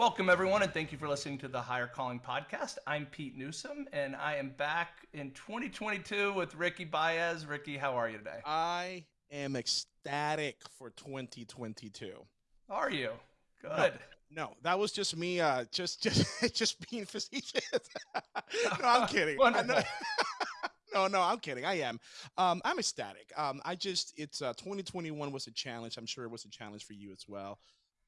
Welcome, everyone, and thank you for listening to the Higher Calling Podcast. I'm Pete Newsom, and I am back in 2022 with Ricky Baez. Ricky, how are you today? I am ecstatic for 2022. Are you? Good. No, no that was just me, uh, just just just being facetious. no, I'm kidding. no, no, I'm kidding. I am. Um, I'm ecstatic. Um, I just, it's uh, 2021 was a challenge. I'm sure it was a challenge for you as well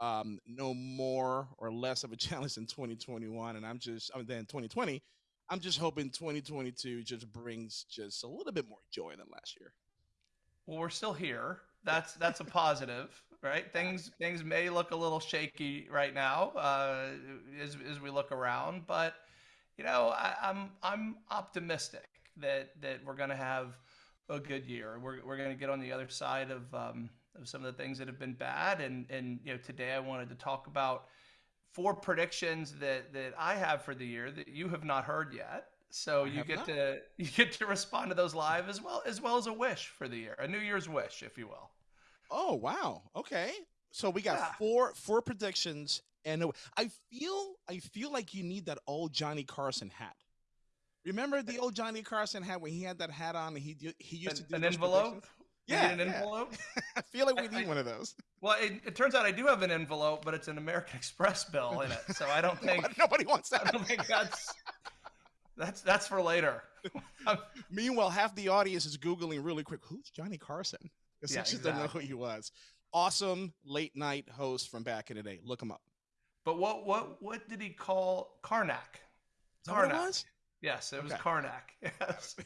um, no more or less of a challenge in 2021, and I'm just I mean, then 2020. I'm just hoping 2022 just brings just a little bit more joy than last year. Well, we're still here. That's that's a positive, right? Things things may look a little shaky right now uh, as as we look around, but you know I, I'm I'm optimistic that that we're going to have a good year. We're we're going to get on the other side of um, of some of the things that have been bad. And and you know, today I wanted to talk about four predictions that that I have for the year that you have not heard yet. So I you get not. to you get to respond to those live as well as well as a wish for the year, a New Year's wish, if you will. Oh wow! Okay, so we got yeah. four four predictions, and I feel I feel like you need that old Johnny Carson hat. Remember the old Johnny Carson hat when he had that hat on and he he used an, to do an envelope? Yeah, an yeah. envelope. I feel like we need I, one of those. Well, it, it, turns out I do have an envelope, but it's an American Express bill in it, so I don't think nobody wants that. I don't think that's that's that's for later. Meanwhile, half the audience is googling really quick. Who's Johnny Carson? Because yeah, exactly. don't know who he was. Awesome late night host from back in the day. Look him up. But what what what did he call Carnac? Carnac. Yes, it was okay. Carnac. Yes.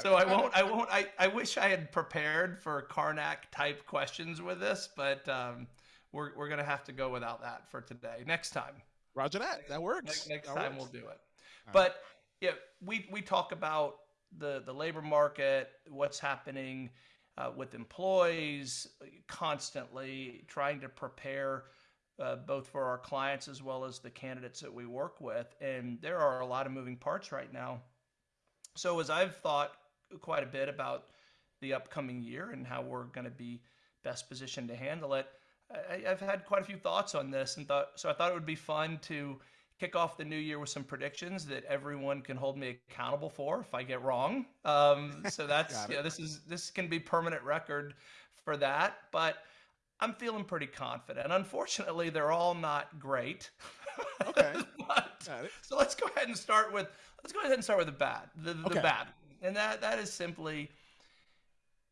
So I won't. I won't. I, I wish I had prepared for Carnac type questions with this, but um, we're we're gonna have to go without that for today. Next time. Roger that. That works. Next, next that time works. we'll do it. All but right. yeah, we we talk about the the labor market, what's happening uh, with employees, constantly trying to prepare uh, both for our clients as well as the candidates that we work with. And there are a lot of moving parts right now. So, as I've thought quite a bit about the upcoming year and how we're going to be best positioned to handle it, I, have had quite a few thoughts on this, and thought so. I thought it would be fun to kick off the new year with some predictions that everyone can hold me accountable for if I get wrong. Um, so that's yeah, this is this can be permanent record for that, but I'm feeling pretty confident. Unfortunately, they're all not great. Okay. but, so let's go ahead and start with let's go ahead and start with the bad. The, the okay. bad, and that that is simply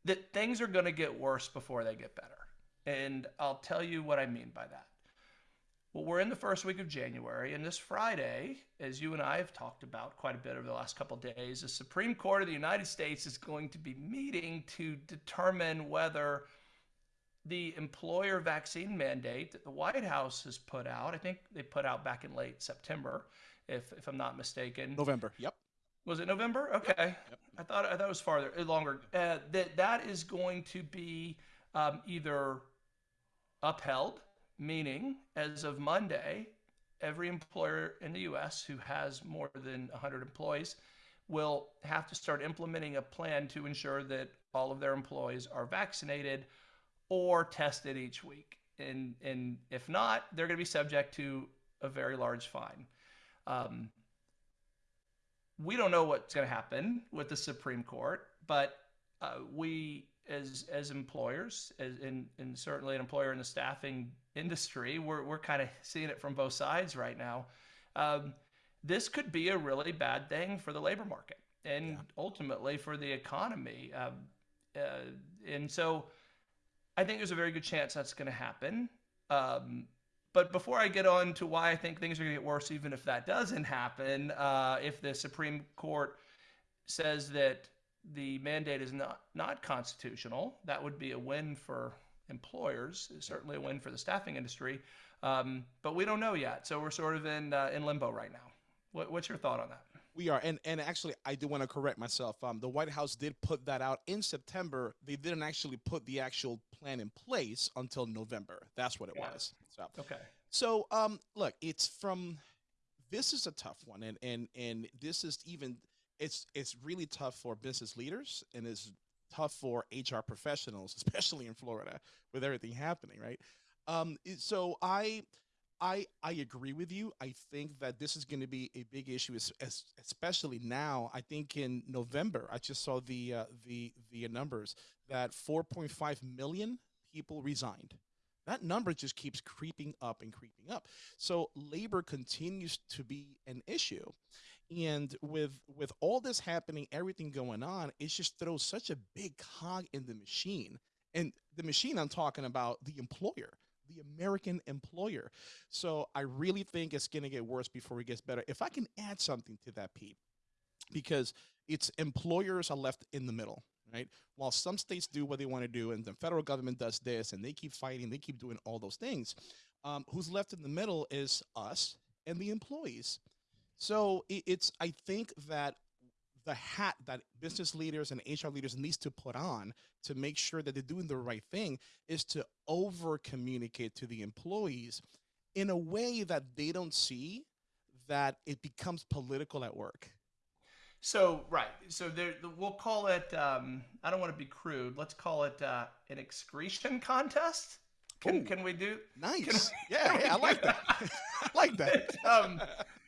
that things are going to get worse before they get better. And I'll tell you what I mean by that. Well, we're in the first week of January, and this Friday, as you and I have talked about quite a bit over the last couple of days, the Supreme Court of the United States is going to be meeting to determine whether the employer vaccine mandate that the White House has put out. I think they put out back in late September, if if I'm not mistaken. November. Yep. Was it November? Okay. Yep. Yep. I thought I thought it was farther uh, longer. Uh, that that is going to be um, either upheld, meaning as of Monday, every employer in the U.S. who has more than 100 employees will have to start implementing a plan to ensure that all of their employees are vaccinated or tested each week. And, and if not, they're going to be subject to a very large fine. Um, we don't know what's going to happen with the Supreme Court, but uh, we, as as employers, as in, and certainly an employer in the staffing industry, we're we're kind of seeing it from both sides right now. Um, this could be a really bad thing for the labor market and yeah. ultimately for the economy. Um, uh, and so I think there's a very good chance that's going to happen. Um, but before I get on to why I think things are going to get worse, even if that doesn't happen, uh, if the Supreme Court says that the mandate is not, not constitutional, that would be a win for employers, certainly a win for the staffing industry. Um, but we don't know yet. So we're sort of in, uh, in limbo right now. What, what's your thought on that? We are, and and actually, I do want to correct myself. Um, the White House did put that out in September. They didn't actually put the actual plan in place until November. That's what it yeah. was. So okay. So um, look, it's from. This is a tough one, and and and this is even. It's it's really tough for business leaders, and it's tough for HR professionals, especially in Florida with everything happening, right? Um, so I I I agree with you. I think that this is going to be a big issue, especially now. I think in November, I just saw the uh, the the numbers that 4.5 million people resigned. That number just keeps creeping up and creeping up. So labor continues to be an issue, and with with all this happening, everything going on, it just throws such a big cog in the machine. And the machine I'm talking about, the employer the American employer. So I really think it's going to get worse before it gets better. If I can add something to that, Pete, because it's employers are left in the middle, right? While some states do what they want to do, and the federal government does this, and they keep fighting, they keep doing all those things. Um, who's left in the middle is us and the employees. So it's I think that the hat that business leaders and HR leaders needs to put on to make sure that they're doing the right thing is to over communicate to the employees in a way that they don't see that it becomes political at work. So right, so there, we'll call it. Um, I don't want to be crude. Let's call it uh, an excretion contest. Can Ooh, can we do? Nice. We, yeah, yeah, I like that. I like that. um,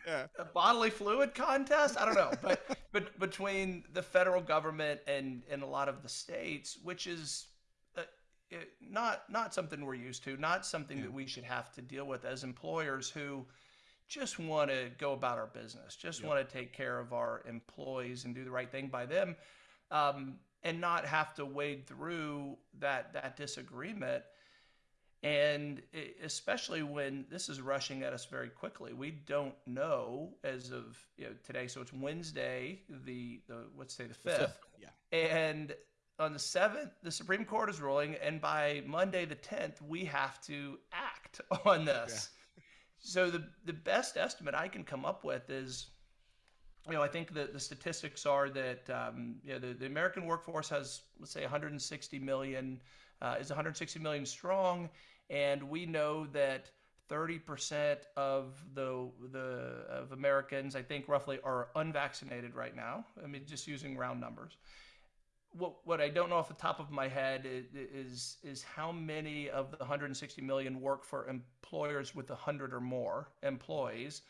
yeah. a bodily fluid contest. I don't know, but but between the federal government and and a lot of the states, which is uh, not not something we're used to, not something yeah. that we should have to deal with as employers who just want to go about our business, just yep. want to take care of our employees and do the right thing by them, um, and not have to wade through that that disagreement and especially when this is rushing at us very quickly, we don't know as of you know, today. So it's Wednesday, the the let's say the fifth. Yeah. And on the seventh, the Supreme Court is ruling, and by Monday the tenth, we have to act on this. Yeah. so the the best estimate I can come up with is, you know, I think that the statistics are that um, you know the, the American workforce has let's say 160 million uh, is 160 million strong and we know that 30% of the the of Americans, I think roughly, are unvaccinated right now. I mean, just using round numbers. What what I don't know off the top of my head is is how many of the 160 million work for employers with 100 or more employees.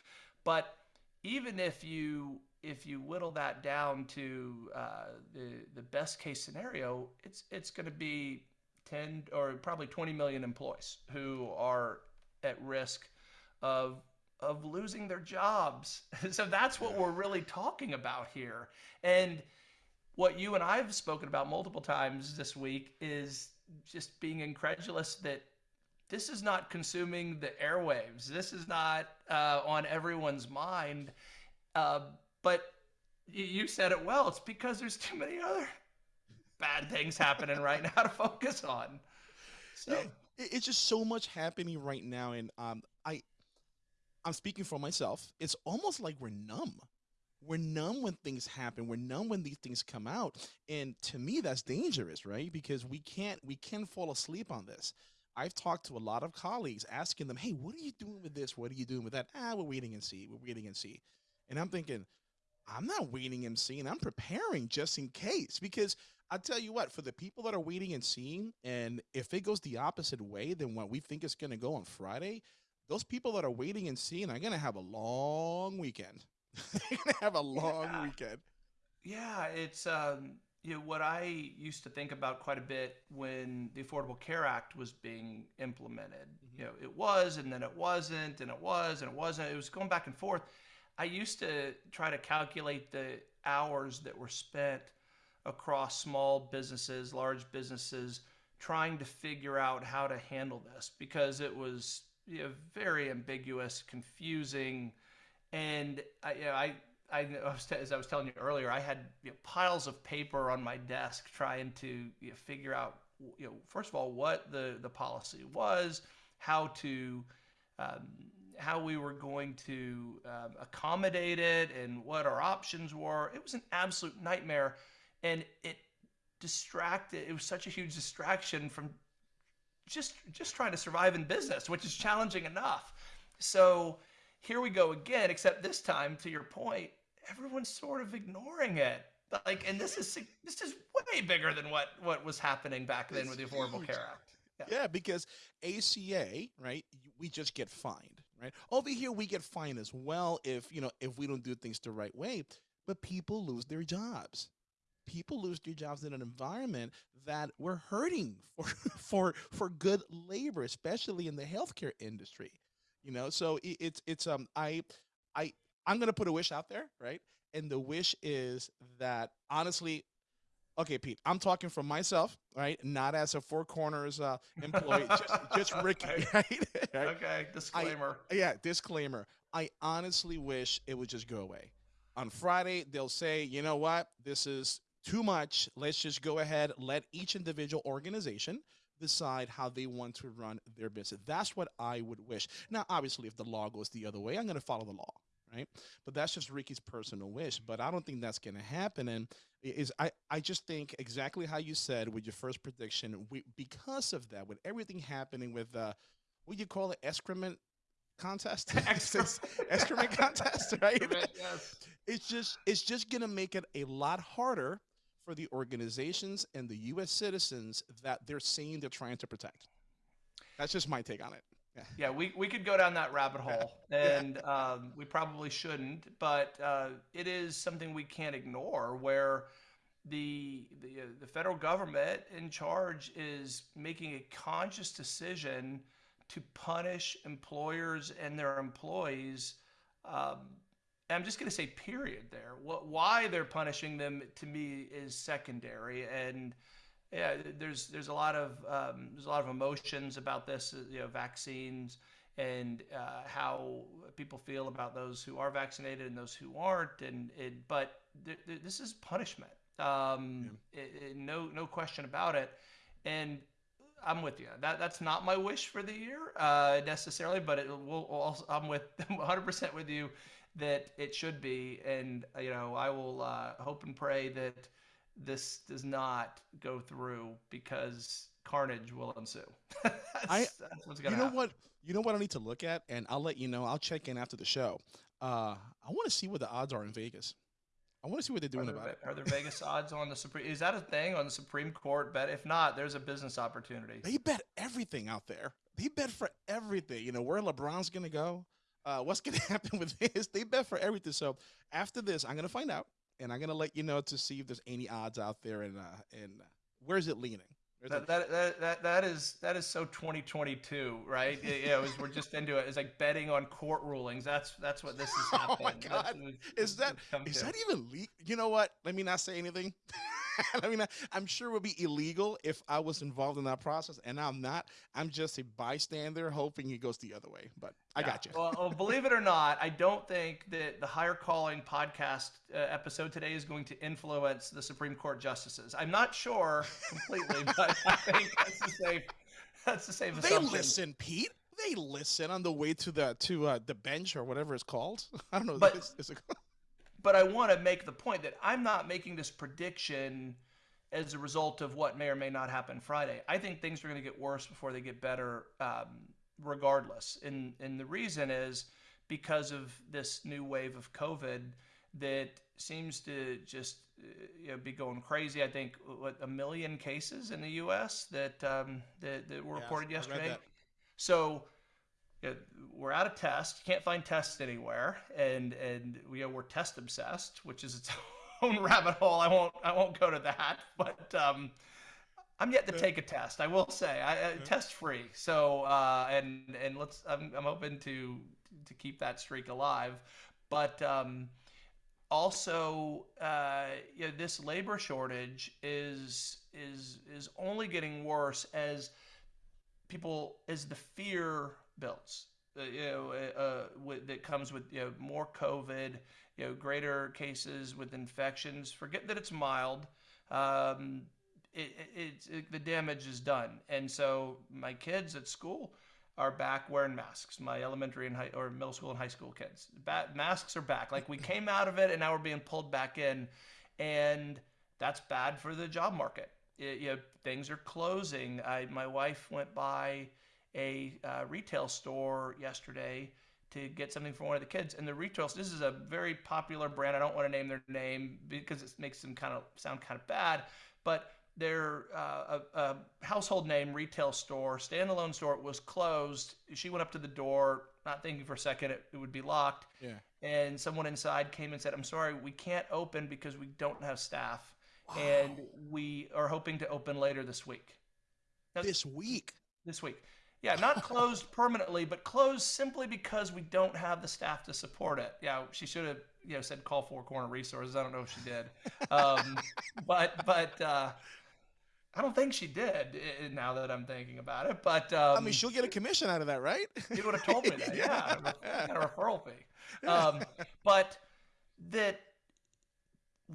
But even if you if you whittle that down to uh, the the best case scenario, it's it's going to be 10 or probably 20 million employees who are at risk of of losing their jobs. so that's what we're really talking about here. And what you and I have spoken about multiple times this week is just being incredulous that this is not consuming the airwaves. This is not uh, on everyone's mind. Uh, but you said it well. It's because there's too many other bad things happening right now to focus on. So it's just so much happening right now, and um, I, I'm speaking for myself. It's almost like we're numb. We're numb when things happen. We're numb when these things come out, and to me, that's dangerous, right? Because we can't we can fall asleep on this. I've talked to a lot of colleagues asking them, "Hey, what are you doing with this? What are you doing with that?" Ah, we're waiting and see. We're waiting and see. And I'm thinking, I'm not waiting and seeing. I'm preparing just in case because I tell you what, for the people that are waiting and seeing, and if it goes the opposite way than what we think it's going to go on Friday, those people that are waiting and seeing are going to have a long weekend. They're going to have a long yeah. weekend. Yeah, it's um, you know what I used to think about quite a bit when the Affordable Care Act was being implemented. Mm-hmm. You know, it was, and then it wasn't, and it was, and it wasn't. It was going back and forth. I used to try to calculate the hours that were spent across small businesses, large businesses, trying to figure out how to handle this because it was you know, very ambiguous, confusing, and I, you know, I, I as I was telling you earlier, I had you know, piles of paper on my desk trying to you know, figure out, you know, first of all, what the the policy was, how to um, how we were going to um, accommodate it and what our options were. It was an absolute nightmare and it distracted. It was such a huge distraction from just just trying to survive in business, which is challenging enough. So here we go again, except this time, to your point, everyone's sort of ignoring it. Like, and this is this is way bigger than what what was happening back then it's with the Affordable huge. Care Act. Yeah. yeah, because ACA, right? We just get fined right? Over here, we get fined as well if you know if we don't do things the right way. But people lose their jobs. People lose their jobs in an environment that we're hurting for for for good labor, especially in the healthcare industry. You know, so it, it's it's um I I I'm gonna put a wish out there, right? And the wish is that honestly, okay, Pete, I'm talking from myself, right? Not as a Four Corners uh, employee, just, just Ricky, okay. right? Okay, disclaimer. I, yeah, disclaimer. I honestly wish it would just go away. On Friday, they'll say, you know what, this is too much. Let's just go ahead, let each individual organization decide how they want to run their business. That's what I would wish. Now, obviously, if the law goes the other way, I'm going to follow the law, right? But that's just Ricky's personal wish. But I don't think that's going to happen. And is I, I just think exactly how you said with your first prediction, we, because of that, with everything happening with uh, what you call it, excrement contest, excrement contest, right? yes. It's just it's just gonna make it a lot harder for the organizations and the U.S. citizens that they're saying they're trying to protect. That's just my take on it. Yeah, yeah we, we could go down that rabbit hole, and um, we probably shouldn't, but uh, it is something we can't ignore where the, the, uh, the federal government in charge is making a conscious decision to punish employers and their employees um, I'm just going to say period there. What, why they're punishing them to me is secondary, and yeah, there's there's a lot of um, there's a lot of emotions about this, uh, you know, vaccines and uh, how people feel about those who are vaccinated and those who aren't, and it, but th- th- this is punishment, um, yeah. it, it, no no question about it, and I'm with you. That that's not my wish for the year uh, necessarily, but it will. Also, I'm with 100 percent with you that it should be. And, you know, I will uh, hope and pray that this does not go through because carnage will ensue. that's, I, that's what's gonna you know happen. what? You know what I need to look at, and I'll let you know. I'll check in after the show. Uh, I want to see what the odds are in Vegas. I want to see what they're doing there, about it. Are there Vegas odds on the Supreme? Is that a thing on the Supreme Court bet? If not, there's a business opportunity. They bet everything out there. They bet for everything. You know where LeBron's gonna go uh, what's going to happen with this? They bet for everything. So after this, I'm going to find out, and I'm going to let you know to see if there's any odds out there, and uh, and where's it leaning. That, that, that, that, that is that is so 2022, right? you know, we're just into it. It's like betting on court rulings. That's that's what this is happening. oh my god! is that is to. that even legal? You know what? Let me not say anything. I mean, I'm sure it would be illegal if I was involved in that process, and I'm not. I'm just a bystander, hoping it goes the other way. But I yeah. got you. well, well, believe it or not, I don't think that the Higher Calling podcast uh, episode today is going to influence the Supreme Court justices. I'm not sure completely, but I think that's the safe. That's the safe. They assumption. listen, Pete they listen on the way to the to uh, the bench or whatever it's called. I don't know. But, is, is it but I want to make the point that I'm not making this prediction as a result of what may or may not happen Friday. I think things are going to get worse before they get better, um, regardless. And and the reason is because of this new wave of COVID that seems to just you know, be going crazy. I think what a million cases in the U.S. that um, that, that were reported yesterday. So we're out of tests. You can't find tests anywhere, and and we you know, we're test obsessed, which is its own rabbit hole. I won't I won't go to that, but um, I'm yet to take a test. I will say I, I test free. So uh, and and let's I'm I'm open to to keep that streak alive, but um, also uh, you know, this labor shortage is is is only getting worse as people as the fear builds. Uh, you know, uh, uh, with, that comes with you know more COVID, you know, greater cases with infections. Forget that it's mild. Um, it, it, it, the damage is done, and so my kids at school are back wearing masks. My elementary and high or middle school and high school kids, ba- masks are back. Like we came out of it, and now we're being pulled back in, and that's bad for the job market. It, you know, things are closing. I my wife went by a uh, retail store yesterday to get something for one of the kids. And the retail, this is a very popular brand. I don't want to name their name because it makes them kind of sound kind of bad, but their uh, a, a, household name retail store, standalone store, was closed. She went up to the door. not thinking for a second it, it would be locked. Yeah. And someone inside came and said, "I'm sorry, we can't open because we don't have staff, wow. and we are hoping to open later this week." Now, this week. This week. Yeah, not closed permanently, but closed simply because we don't have the staff to support it. Yeah, she should have, you know, said call Four Corner Resources. I don't know if she did, um, but but uh, I don't think she did. Now that I'm thinking about it, but um, I mean, she'll get a commission out of that, right? You would have told me that. yeah, yeah. a referral fee. Um, but that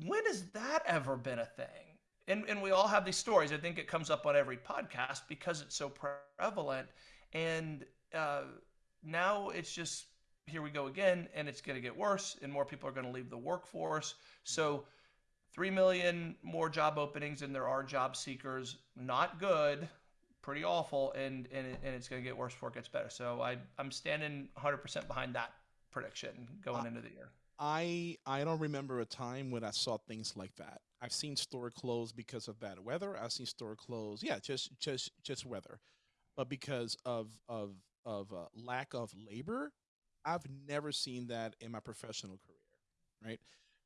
when has that ever been a thing? And, and we all have these stories. I think it comes up on every podcast because it's so prevalent. And uh, now it's just here we go again, and it's going to get worse, and more people are going to leave the workforce. So, three million more job openings than there are job seekers. Not good, pretty awful, and and, it, and it's going to get worse before it gets better. So I I'm standing 100% behind that prediction going uh, into the year. I I don't remember a time when I saw things like that. I've seen store close because of bad weather. I've seen store close, yeah, just just just weather, but because of of of uh, lack of labor, I've never seen that in my professional career. Right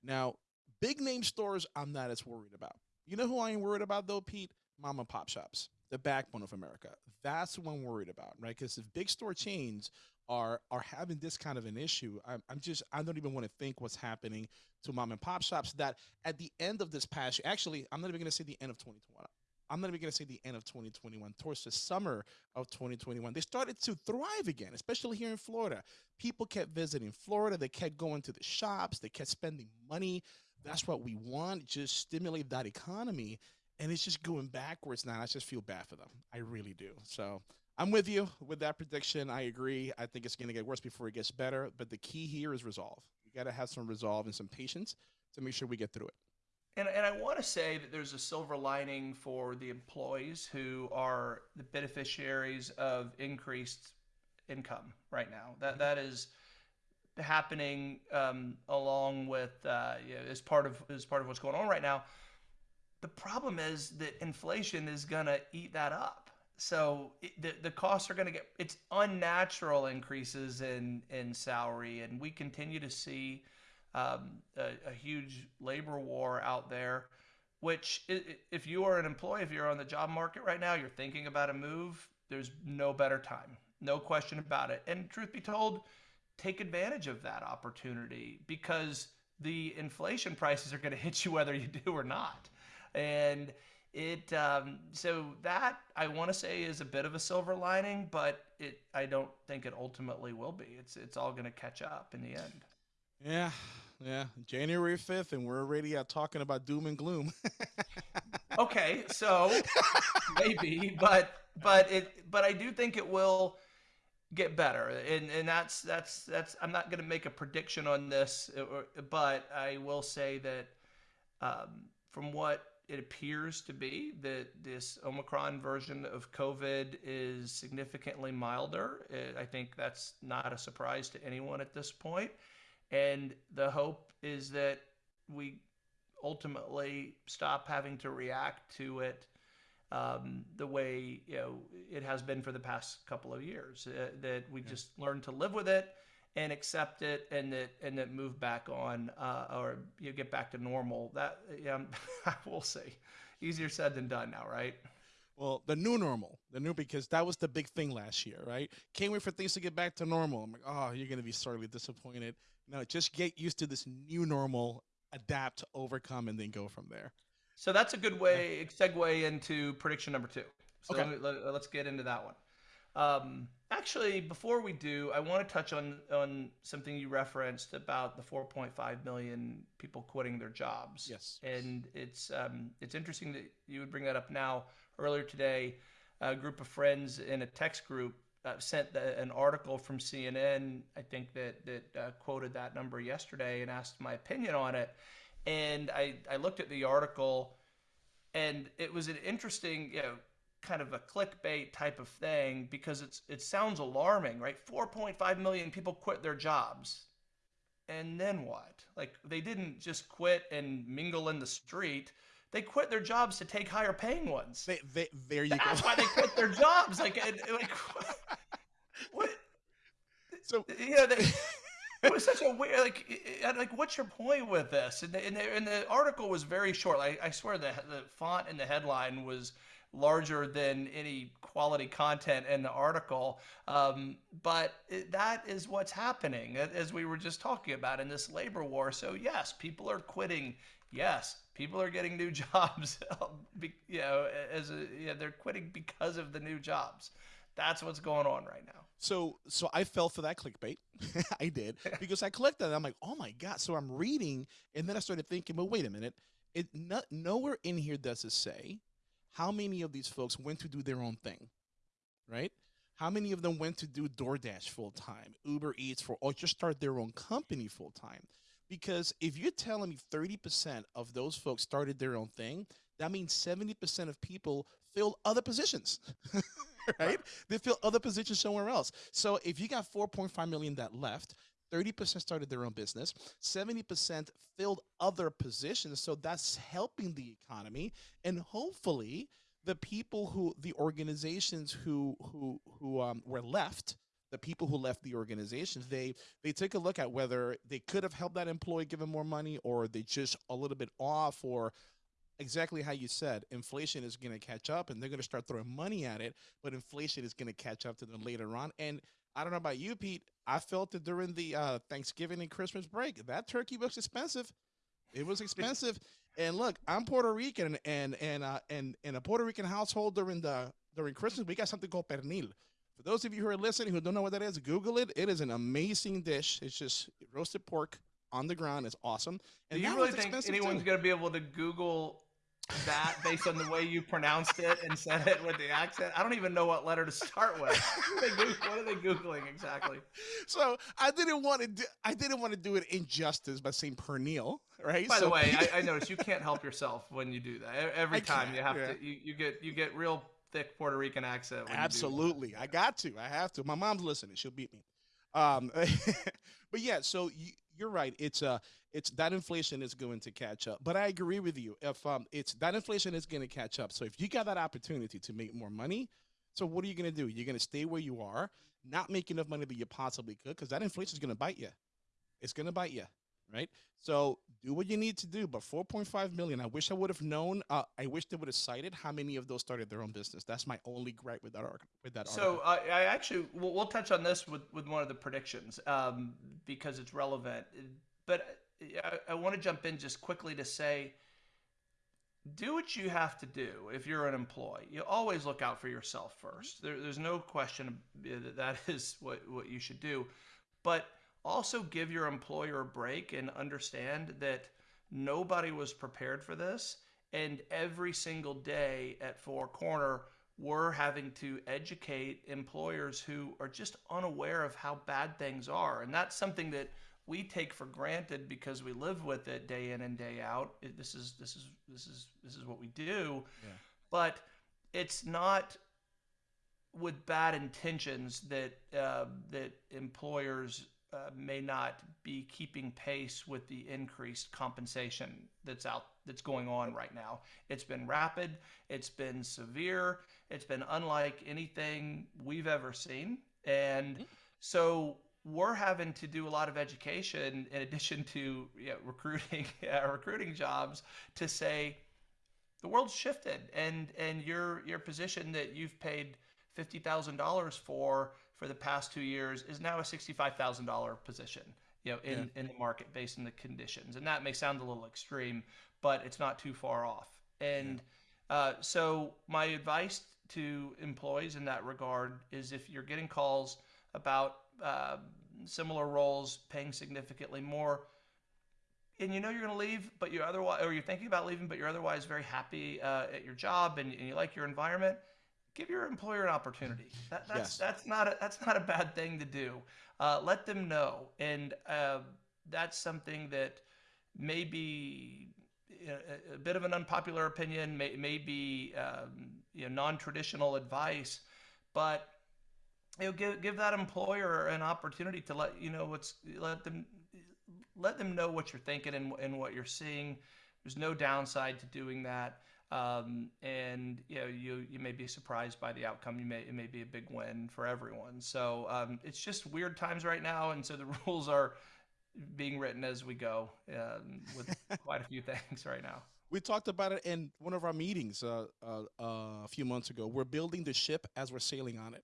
now, big name stores, I'm not as worried about. You know who I am worried about though, Pete? Mom and pop shops, the backbone of America. That's what I'm worried about, right? Because if big store chains are are having this kind of an issue, I'm, I'm just I don't even want to think what's happening to mom and pop shops that at the end of this past year, actually, I'm not even going to say the end of 2021. I'm not even going to say the end of 2021. Towards the summer of 2021, they started to thrive again, especially here in Florida. People kept visiting Florida. They kept going to the shops. They kept spending money. That's what we want, just stimulate that economy. And it's just going backwards now. I just feel bad for them. I really do. So I'm with you with that prediction. I agree. I think it's going to get worse before it gets better. But the key here is resolve You got to have some resolve and some patience to make sure we get through it. And, and I want to say that there's a silver lining for the employees who are the beneficiaries of increased income right now. That that is happening um, along with uh, you know, as part of as part of what's going on right now. The problem is that inflation is going to eat that up. So it, the the costs are going to get it's unnatural increases in in salary, and we continue to see um, a, a, huge labor war out there. Which, if you are an employee, if you're on the job market right now, you're thinking about a move. There's no better time, no question about it. And truth be told, take advantage of that opportunity because the inflation prices are going to hit you whether you do or not. And it um, so that I want to say is a bit of a silver lining, but it I don't think it ultimately will be. It's it's all going to catch up in the end. Yeah, yeah. January fifth, and we're already uh, talking about doom and gloom. okay, so maybe, but but it but I do think it will get better, and and that's that's that's. I'm not going to make a prediction on this, but I will say that um, from what it appears to be that this Omicron version of COVID is significantly milder. I think that's not a surprise to anyone at this point. And the hope is that we ultimately stop having to react to it um, the way you know it has been for the past couple of years. Uh, that we yeah. just learn to live with it and accept it and that and that move back on uh, or you get back to normal that yeah we'll see easier said than done now right? Well the new normal the new because that was the big thing last year right? Can't wait for things to get back to normal. I'm like oh you're gonna be sorely disappointed. No just get used to this new normal adapt overcome and then go from there. So that's a good way segue into prediction number two. So okay. let, us get into that one um, actually, before we do, I want to touch on on something you referenced about the 4.5 million people quitting their jobs. Yes, and it's um, it's interesting that you would bring that up now. Earlier today, a group of friends in a text group uh, sent the, an article from CNN. I think that that uh, quoted that number yesterday and asked my opinion on it. And I I looked at the article, and it was an interesting you know kind of a clickbait type of thing because it's it sounds alarming, right? 4.5 million people quit their jobs. And then what? Like they didn't just quit and mingle in the street. They quit their jobs to take higher paying ones. They, they, there you That's go. why they quit their jobs. Like, like what? so you know, they, it was such a weird like like what's your point with this? And the, and the, and the article was very short. Like, I swear the the font in the headline was larger than any quality content in the article. Um, but it, that is what's happening, as we were just talking about in this labor war. So yes, people are quitting. Yes, people are getting new jobs. you know, as a, you know, they're quitting because of the new jobs. That's what's going on right now. So, so I fell for that clickbait. I did because I clicked on it. I'm like, oh my god. So I'm reading, and then I started thinking, but wait a minute. It not nowhere in here does it say how many of these folks went to do their own thing, right? How many of them went to do DoorDash full time, Uber Eats for, or just start their own company full time? Because if you're telling me 30% of those folks started their own thing, that means 70% of people filled other positions, right? They fill other positions somewhere else. So if you got 4.5 million that left, 30% started their own business, 70% filled other positions. So that's helping the economy. And hopefully, the people who, the organizations who, who, who um, were left, the people who left the organizations, they they take a look at whether they could have helped that employee give him more money, or they just a little bit off, or exactly how you said, inflation is going to catch up, and they're going to start throwing money at it. But inflation is going to catch up to them later on, and I don't know about you, Pete. I felt it during the uh, Thanksgiving and Christmas break. That turkey was expensive. It was expensive. and look, I'm Puerto Rican, and and uh, and in a Puerto Rican household during the during Christmas, we got something called pernil. For those of you who are listening who don't know what that is, Google it. It is an amazing dish. It's just roasted pork on the ground. It's awesome. And Do you really think anyone's going to be able to Google that based on the way you pronounced it and said it with the accent. I don't even know what letter to start with. What are they, what are they googling exactly? So I didn't want to. Do, I didn't want to do it injustice by saying pernil, right? By so, the way, I, I noticed you can't help yourself when you do that. Every time you have yeah. to, you, you get you get real thick Puerto Rican accent. Absolutely, I got to. I have to. My mom's listening. She'll beat me. Um, but yeah, so you, you're right. It's a uh, it's that inflation is going to catch up. But I agree with you. If um, it's that inflation is going to catch up. So if you got that opportunity to make more money, so what are you going to do? You're going to stay where you are, not make enough money that you possibly could, because that inflation is going to bite you. It's going to bite you, right? So do what you need to do. But 4.5 million. I wish I would have known. Uh, I wish they would have cited how many of those started their own business. That's my only gripe with that article. With that so uh, I actually we'll, we'll, touch on this with with one of the predictions um, because it's relevant. But I, I want to jump in just quickly to say do what you have to do if you're an employee. You always look out for yourself mm-hmm. first. There, there's no question that that is what, what you should do. But also give your employer a break and understand that nobody was prepared for this. And every single day at Four Corner, we're having to educate employers who are just unaware of how bad things are. And that's something that we take for granted because we live with it day in and day out. It, this is this is this is this is what we do. Yeah. But it's not with bad intentions that uh, that employers uh, may not be keeping pace with the increased compensation that's out that's going on right now. It's been rapid, it's been severe, it's been unlike anything we've ever seen. And so we're having to do a lot of education in addition to you know, recruiting uh, recruiting jobs to say the world's shifted and and your your position that you've paid fifty thousand dollars for for the past two years is now a sixty five thousand dollar position you know in, yeah. in the market based on the conditions and that may sound a little extreme but it's not too far off and yeah. uh, so my advice to employees in that regard is if you're getting calls about uh, similar roles, paying significantly more, and you know you're going to leave, but you're otherwise, or you're thinking about leaving, but you're otherwise very happy uh, at your job and, and, you like your environment. Give your employer an opportunity. That, that's yes. that's not a, that's not a bad thing to do. Uh, let them know, and uh, that's something that may be a, a, bit of an unpopular opinion, may, may be um, you know non-traditional advice, but you know, give give that employer an opportunity to let you know what's let them let them know what you're thinking and, and what you're seeing. There's no downside to doing that. Um, and you know, you you may be surprised by the outcome. You may it may be a big win for everyone. So um, it's just weird times right now, and so the rules are being written as we go um, with quite a few things right now. We talked about it in one of our meetings uh, uh, uh, a few months ago. We're building the ship as we're sailing on it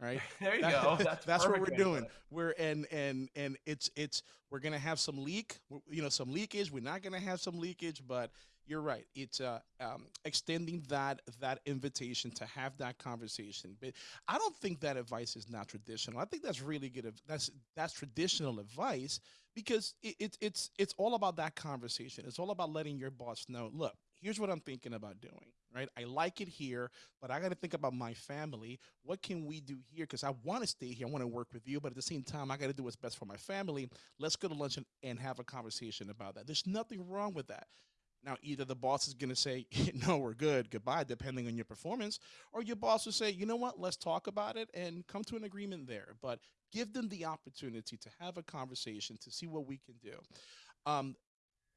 right? There you that, go. That's, that's what we're doing. We're and and and it's it's we're gonna have some leak, you know, some leakage. We're not gonna have some leakage, but you're right. It's uh, um, extending that that invitation to have that conversation. But I don't think that advice is not traditional. I think that's really good. That's that's traditional advice because it, it, it's it's all about that conversation. It's all about letting your boss know. Look, here's what I'm thinking about doing right? I like it here, but I got to think about my family. What can we do here? Because I want to stay here. I want to work with you, but at the same time, I got to do what's best for my family. Let's go to lunch and, and have a conversation about that. There's nothing wrong with that. Now, either the boss is going to say, no, we're good, goodbye, depending on your performance, or your boss will say, you know what, let's talk about it and come to an agreement there. But give them the opportunity to have a conversation to see what we can do. Um,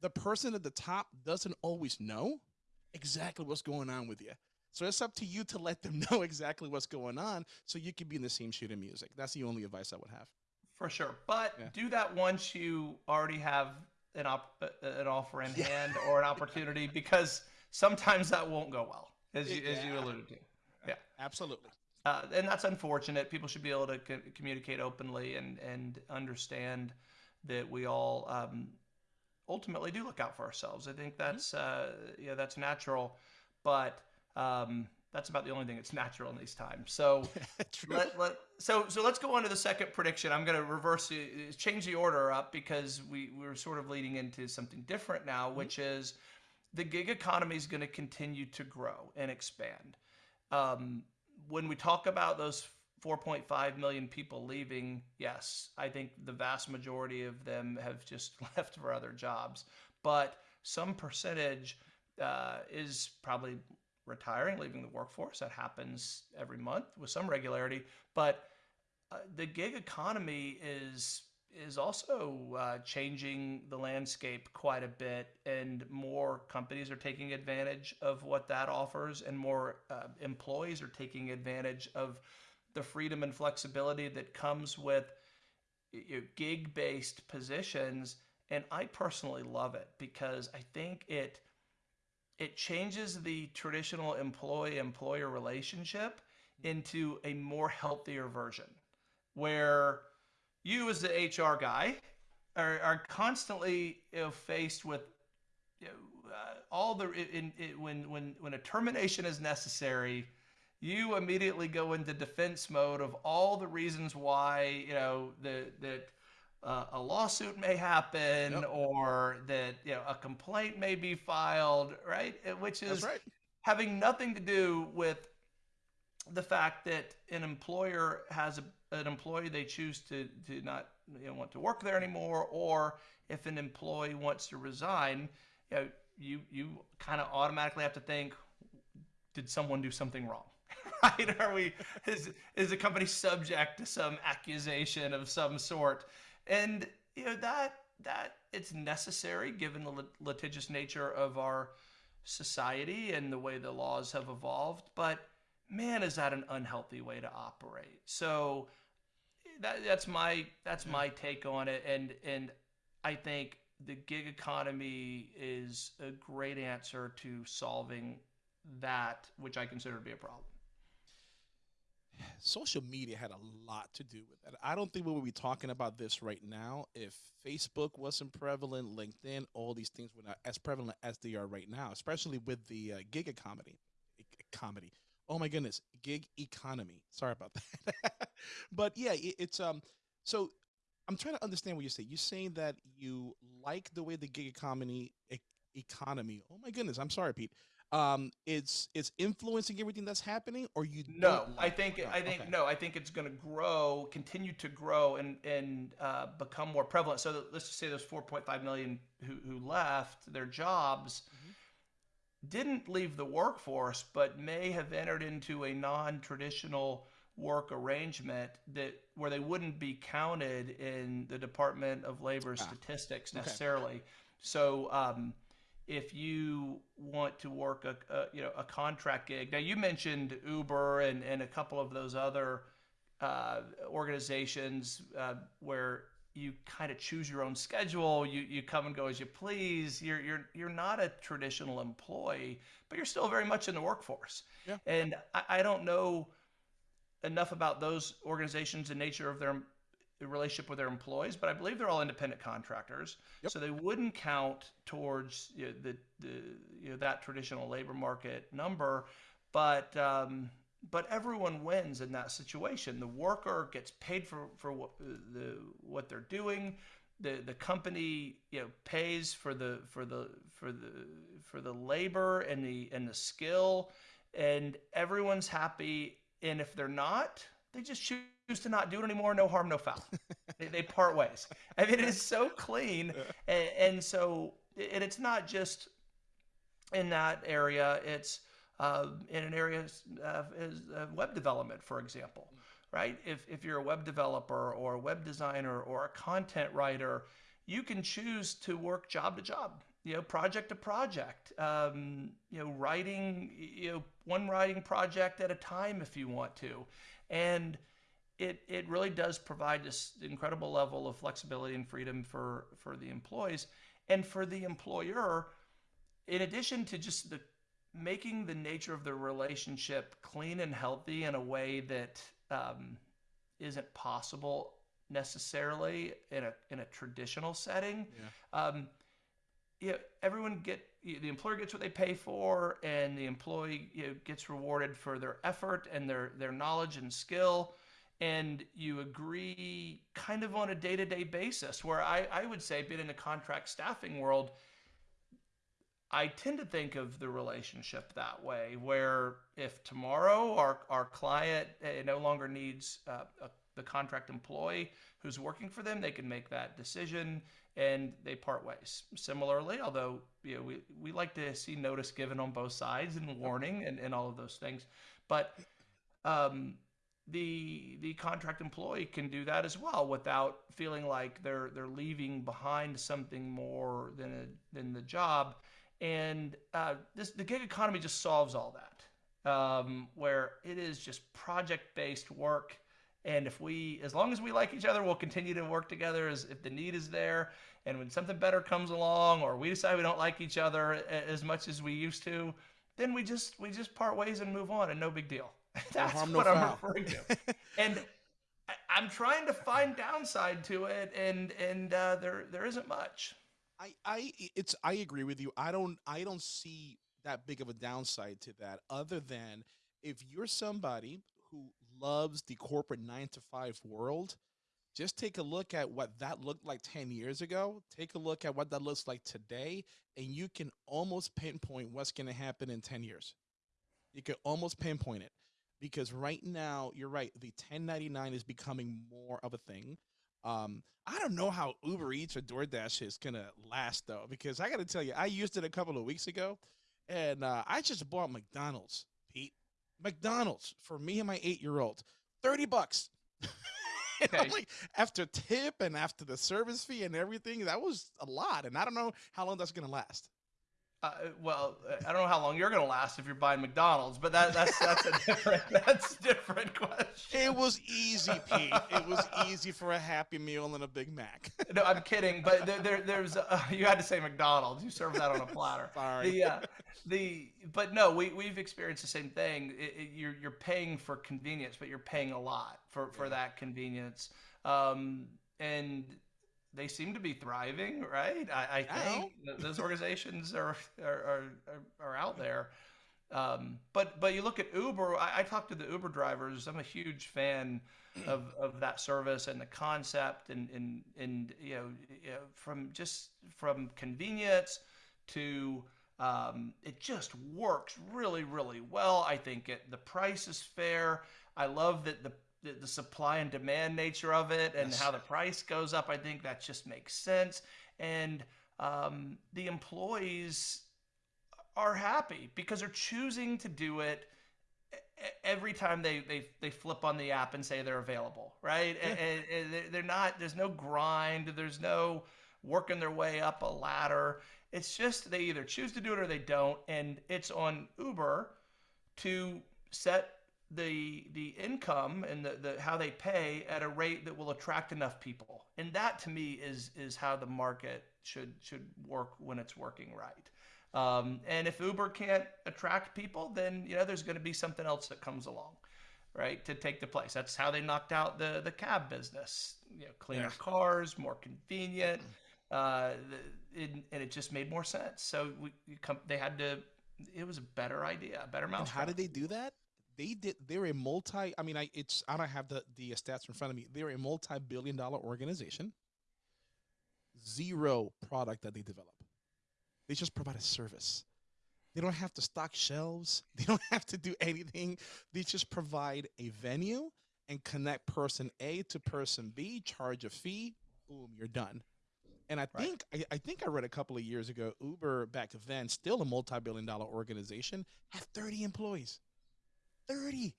the person at the top doesn't always know exactly what's going on with you. So it's up to you to let them know exactly what's going on so you can be in the same sheet of music. That's the only advice I would have. For sure. But yeah. do that once you already have an, op- uh, an offer in yeah. hand or an opportunity because sometimes that won't go well, as you, yeah. as you alluded to. Yeah. Absolutely. Uh, and that's unfortunate. People should be able to co- communicate openly and, and understand that we all um, ultimately do look out for ourselves. I think mm-hmm. that's uh, yeah, that's natural, but um, that's about the only thing that's natural in these times. So let, let, so so let's go on to the second prediction. I'm going to reverse change the order up because we we're sort of leading into something different now, mm-hmm. which is the gig economy is going to continue to grow and expand. Um, when we talk about those 4.5 million people leaving, yes, I think the vast majority of them have just left for other jobs. But some percentage uh, is probably retiring, leaving the workforce. That happens every month with some regularity. But uh, the gig economy is is also uh, changing the landscape quite a bit, and more companies are taking advantage of what that offers, and more uh, employees are taking advantage of the freedom and flexibility that comes with gig based positions and I personally love it because I think it it changes the traditional employee employer relationship into a more healthier version where you as the HR guy are, are constantly you know, faced with you know, uh, all the in, in, when when when a termination is necessary you immediately go into defense mode of all the reasons why you know that that uh, a lawsuit may happen yep. or that you know a complaint may be filed, right? Which is right. having nothing to do with the fact that an employer has a, an employee they choose to to not you know, want to work there anymore, or if an employee wants to resign, you know, you you kind of automatically have to think, did someone do something wrong? Right? Are we is is the company subject to some accusation of some sort? And you know that that it's necessary given the litigious nature of our society and the way the laws have evolved. But man, is that an unhealthy way to operate? So that, that's my that's my take on it. And and I think the gig economy is a great answer to solving that, which I consider to be a problem social media had a lot to do with that. I don't think we would be talking about this right now if Facebook wasn't prevalent, LinkedIn, all these things were not as prevalent as they are right now, especially with the uh, gig economy. Comedy. Oh my goodness, gig economy. Sorry about that. but yeah, it, it's um. So I'm trying to understand what you're saying. You're saying that you like the way the gig economy e- economy. Oh my goodness, I'm sorry, Pete um, it's it's influencing everything that's happening, or you? No, like I think it? I think okay. no, I think it's going to grow, continue to grow, and and uh, become more prevalent. So let's just say those 4.5 million who who left their jobs. Mm-hmm. Didn't leave the workforce, but may have entered into a non-traditional work arrangement that where they wouldn't be counted in the Department of Labor ah, statistics necessarily. Okay. So um, if you want to work a, a, you know a contract gig. Now you mentioned Uber and and a couple of those other uh, organizations uh, where you kind of choose your own schedule. You you come and go as you please. You're you're you're not a traditional employee, but you're still very much in the workforce. Yeah. And I, I don't know enough about those organizations and nature of their relationship with their employees, but I believe they're all independent contractors, yep. so they wouldn't count towards you know, the, the you know that traditional labor market number. But um, but everyone wins in that situation. The worker gets paid for for what the what they're doing. The the company you know pays for the for the for the for the labor and the and the skill, and everyone's happy. And if they're not, they just choose to not do it anymore. No harm, no foul. they, they, part ways. I mean, it is so clean, and, and so and it's not just in that area. It's uh, in an area of, of web development, for example, right? If if you're a web developer or a web designer or a content writer, you can choose to work job to job you know, project to project, um, you know, writing, you know, one writing project at a time if you want to. And it, it really does provide this incredible level of flexibility and freedom for, for the employees and for the employer, in addition to just the making the nature of the relationship clean and healthy in a way that um, not possible necessarily in a in a traditional setting. Yeah. Um, you know, everyone get the employer gets what they pay for, and the employee you know, gets rewarded for their effort and their their knowledge and skill and you agree kind of on a day-to-day basis where I, I would say being in the contract staffing world i tend to think of the relationship that way where if tomorrow our, our client uh, no longer needs uh, a, the contract employee who's working for them they can make that decision and they part ways. Similarly although you know, we, we like to see notice given on both sides and warning and, and all of those things. But um, the the contract employee can do that as well without feeling like they're they're leaving behind something more than a, than the job. And uh, this the gig economy just solves all that um, where it is just project based work. And if we as long as we like each other we'll continue to work together as if the need is there. And when something better comes along or we decide we don't like each other as much as we used to then we just we just part ways and move on and no big deal That's harm, what no I'm referring to. and I, am trying to find downside to it, and and uh, there there isn't much. I I it's I agree with you. I don't I don't see that big of a downside to that, other than if you're somebody who loves the corporate nine to five world. Just take a look at what that looked like 10 years ago. Take a look at what that looks like today, and you can almost pinpoint what's going to happen in 10 years. You can almost pinpoint it because right now you're right the 1099 is becoming more of a thing. Um i don't know how uber eats or doordash is gonna last though because i gotta tell you i used it a couple of weeks ago and uh, i just bought mcdonald's pete. Mcdonald's for me and my eight year old 30 bucks okay. like after tip and after the service fee and everything that was a lot and i don't know how long that's gonna last uh, well, I don't know how long you're going to last if you're buying McDonald's, but that, that's that's a different that's a different question. It was easy, Pete. It was easy for a Happy Meal and a Big Mac. no, I'm kidding, but there, there there's uh, you had to say McDonald's. You serve that on a platter. Sorry. The, uh, the but no, we we've experienced the same thing. It, it, you're you're paying for convenience, but you're paying a lot for for that convenience. Um, and they seem to be thriving, right? I, I think I those organizations are, are, are, are out there. Um, but but you look at Uber. I, I talk to the Uber drivers. I'm a huge fan of, of that service and the concept, and and and you know, you know from just from convenience to um, it just works really really well. I think it the price is fair. I love that the the, the supply and demand nature of it and yes. how the price goes up. I think that just makes sense. And um, the employees are happy because they're choosing to do it every time they, they, they flip on the app and say they're available, right? Yeah. And, and they're not, there's no grind, there's no working their way up a ladder. It's just they either choose to do it or they don't, and it's on Uber to set the the income and the, the how they pay at a rate that will attract enough people. And that to me is is how the market should should work when it's working right. Um, and if Uber can't attract people, then you know there's going to be something else that comes along, right, to take the place. That's how they knocked out the the cab business. You know, cleaner yeah. cars, more convenient, uh, the, it, and it just made more sense. So we, come, they had to. It was a better idea, a better mouse. How did they do that? They did. They're a multi. I mean, I it's. I don't have the the stats in front of me. They're a multi-billion dollar organization. Zero product that they develop they just provide a service. They don't have to stock shelves. They don't have to do anything. They just provide a venue and connect person A to person B, charge a fee, boom, you're done. And I right. think I, I, think I read a couple of years ago, Uber back then, still a multi-billion dollar organization, had 30 employees. 30.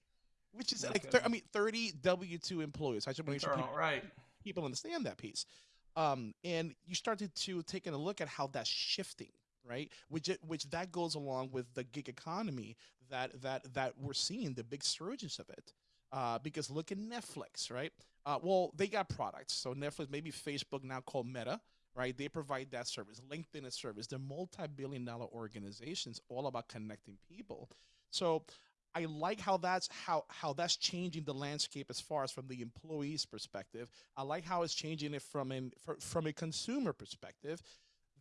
Which is like I mean 30 W2 employees. I just want to make sure people, right. people understand that piece. Um, and you started to take a look at how that's shifting right which it, which that goes along with the gig economy that that that we're seeing the big surges of it uh, because look at netflix right uh, well they got products so netflix maybe facebook now called meta right they provide that service linkedin is service they're multi-billion dollar organizations all about connecting people so I like how that's how how that's changing the landscape as far as from the employee's perspective. I like how it's changing it from an from a consumer perspective.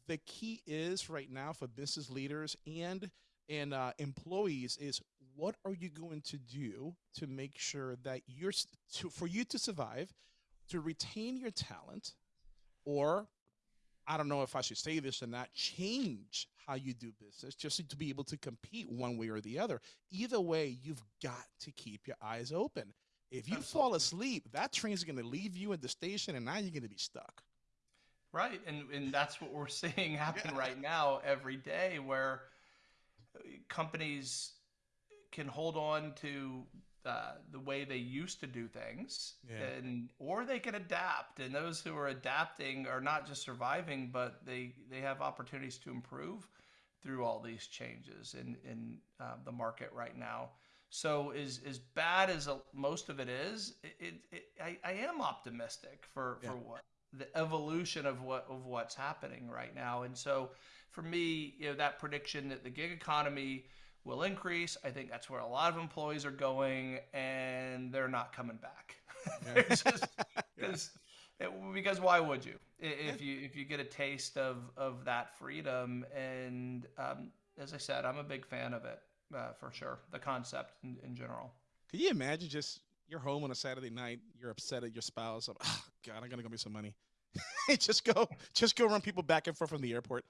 The key is right now for business leaders and and uh, employees is what are you going to do to make sure that you're to, for you to survive, to retain your talent, or I don't know if I should say this or not, change how you do business just to be able to compete one way or the other. Either way, you've got to keep your eyes open. If you Absolutely. fall asleep, that train's going to leave you at the station and now you're going to be stuck. Right. And, and that's what we're seeing happen yeah. right now every day where uh, companies can hold on to uh, the way they used to do things yeah. and or they can adapt and those who are adapting are not just surviving but they they have opportunities to improve through all these changes in in uh, the market right now so as as bad as a, most of it is it, it, it I, I am optimistic for yeah. for what the evolution of what of what's happening right now and so for me you know that prediction that the gig economy will increase. I think that's where a lot of employees are going, and they're not coming back. Yeah. just, yeah. it, because why would you? If yeah. you if you get a taste of of that freedom, and um, as I said, I'm a big fan of it uh, for sure. The concept in, in general. Can you imagine just you're home on a Saturday night, you're upset at your spouse. Oh God, I'm gonna go make some money. just go, just go run people back and forth from the airport.